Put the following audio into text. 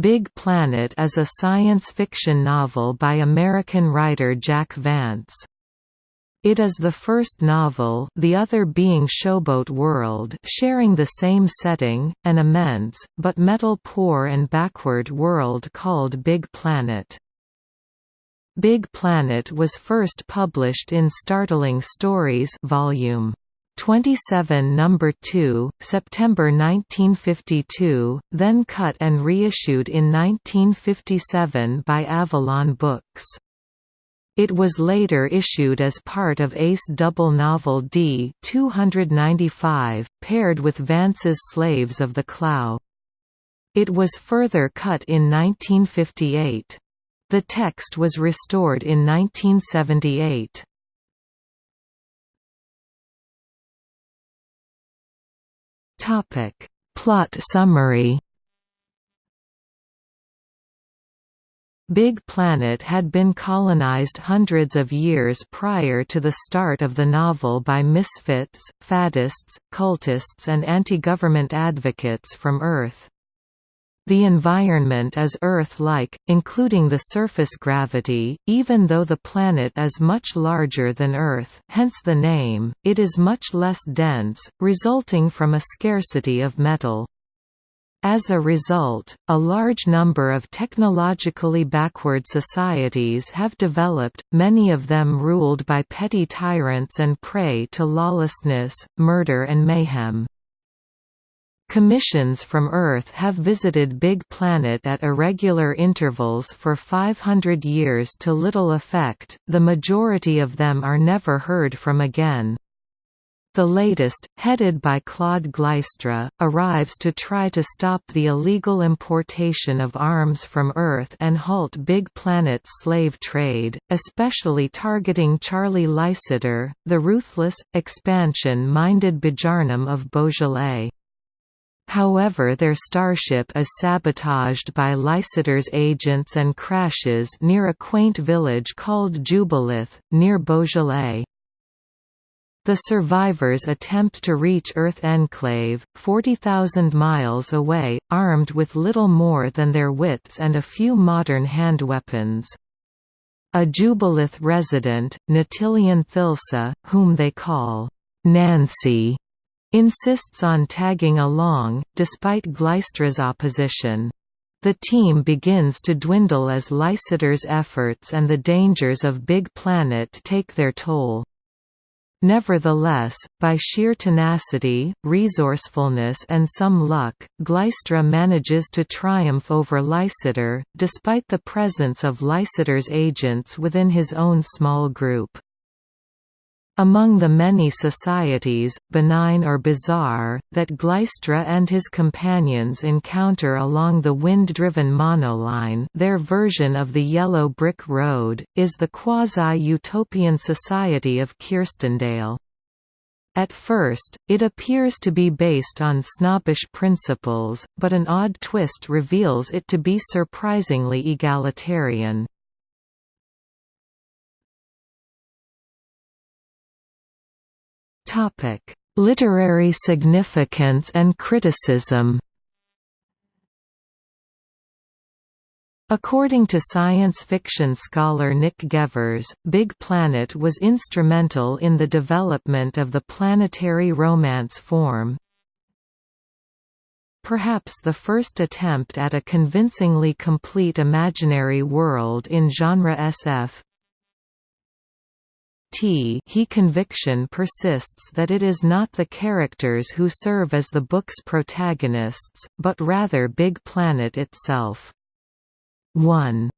Big Planet is a science fiction novel by American writer Jack Vance. It is the first novel the other being Showboat World sharing the same setting, an immense, but metal-poor and backward world called Big Planet. Big Planet was first published in Startling Stories volume 27 number 2, September 1952, then cut and reissued in 1957 by Avalon Books. It was later issued as part of Ace Double Novel D 295, paired with Vance's Slaves of the Klau. It was further cut in 1958. The text was restored in 1978. Plot summary Big Planet had been colonized hundreds of years prior to the start of the novel by misfits, faddists, cultists and anti-government advocates from Earth. The environment is Earth-like, including the surface gravity, even though the planet is much larger than Earth hence the name, it is much less dense, resulting from a scarcity of metal. As a result, a large number of technologically backward societies have developed, many of them ruled by petty tyrants and prey to lawlessness, murder and mayhem. Commissions from Earth have visited Big Planet at irregular intervals for 500 years to little effect, the majority of them are never heard from again. The latest, headed by Claude Glystra, arrives to try to stop the illegal importation of arms from Earth and halt Big Planet's slave trade, especially targeting Charley Lysidder, the ruthless, expansion-minded Bajarnum of Beaujolais. However their starship is sabotaged by Lysidder's agents and crashes near a quaint village called Jubilith, near Beaujolais. The survivors attempt to reach Earth Enclave, 40,000 miles away, armed with little more than their wits and a few modern hand weapons. A Jubilith resident, Natilian Thilsa, whom they call Nancy, insists on tagging along, despite Glystra's opposition. The team begins to dwindle as Lysidder's efforts and the dangers of Big Planet take their toll. Nevertheless, by sheer tenacity, resourcefulness and some luck, Glystra manages to triumph over Lysidder, despite the presence of Lysidder's agents within his own small group. Among the many societies, benign or bizarre, that Glystra and his companions encounter along the wind-driven monoline their version of the Yellow Brick Road, is the quasi-utopian society of Kirstendale. At first, it appears to be based on snobbish principles, but an odd twist reveals it to be surprisingly egalitarian. Topic: Literary significance and criticism. According to science fiction scholar Nick Gevers, Big Planet was instrumental in the development of the planetary romance form. Perhaps the first attempt at a convincingly complete imaginary world in genre SF, T he conviction persists that it is not the characters who serve as the book's protagonists, but rather Big Planet itself. 1